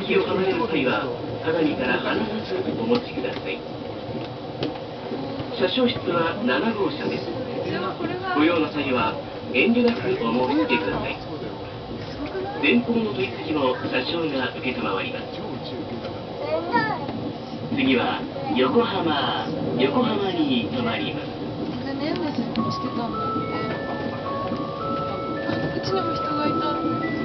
席を離れる際は鏡から離さずお持ちください。車掌室は7号車です。ご用の際は遠慮なくお申し付けください。前方の取り次ぎも車掌が受けたまわります。次は横浜横浜に停まります。ね、してたんだって。うちにも人がいた。